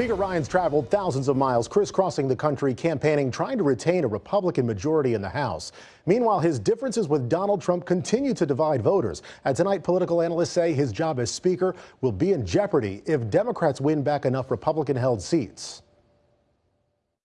Speaker Ryan's traveled thousands of miles crisscrossing the country campaigning, trying to retain a Republican majority in the House. Meanwhile, his differences with Donald Trump continue to divide voters. And tonight, political analysts say his job as Speaker will be in jeopardy if Democrats win back enough Republican held seats.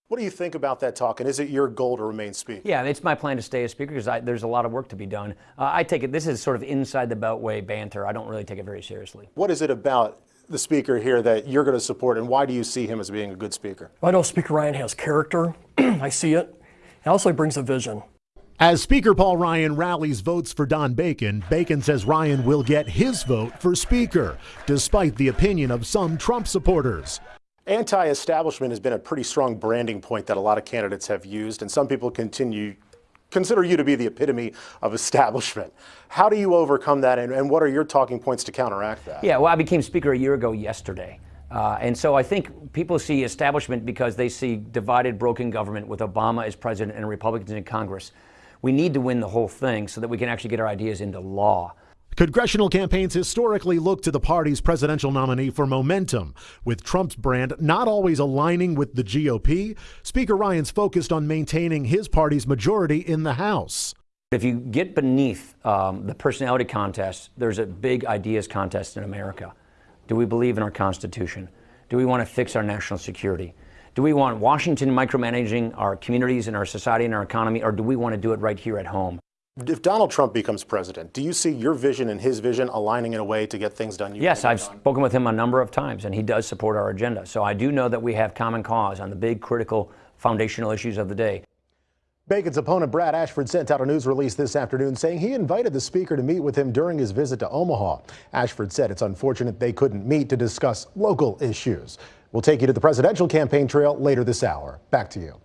What do you think about that talk, and is it your goal to remain Speaker? Yeah, it's my plan to stay as Speaker because there's a lot of work to be done. Uh, I take it, this is sort of inside the Beltway banter. I don't really take it very seriously. What is it about the speaker here that you're going to support, and why do you see him as being a good speaker? I know Speaker Ryan has character. I see it. And also, he brings a vision. As Speaker Paul Ryan rallies votes for Don Bacon, Bacon says Ryan will get his vote for Speaker, despite the opinion of some Trump supporters. Anti establishment has been a pretty strong branding point that a lot of candidates have used, and some people continue consider you to be the epitome of establishment. How do you overcome that, and, and what are your talking points to counteract that? Yeah, well, I became Speaker a year ago yesterday. Uh, and so I think people see establishment because they see divided, broken government with Obama as president and Republicans in Congress. We need to win the whole thing so that we can actually get our ideas into law. Congressional campaigns historically look to the party's presidential nominee for momentum. With Trump's brand not always aligning with the GOP, Speaker Ryan's focused on maintaining his party's majority in the House. If you get beneath um, the personality contest, there's a big ideas contest in America. Do we believe in our Constitution? Do we want to fix our national security? Do we want Washington micromanaging our communities and our society and our economy, or do we want to do it right here at home? If Donald Trump becomes president, do you see your vision and his vision aligning in a way to get things done? yes, I've done? spoken with him a number of times, and he does support our agenda. So I do know that we have common cause on the big, critical, foundational issues of the day. Bacon's opponent Brad Ashford sent out a news release this afternoon saying he invited the speaker to meet with him during his visit to Omaha. Ashford said it's unfortunate they couldn't meet to discuss local issues. We'll take you to the presidential campaign trail later this hour. Back to you.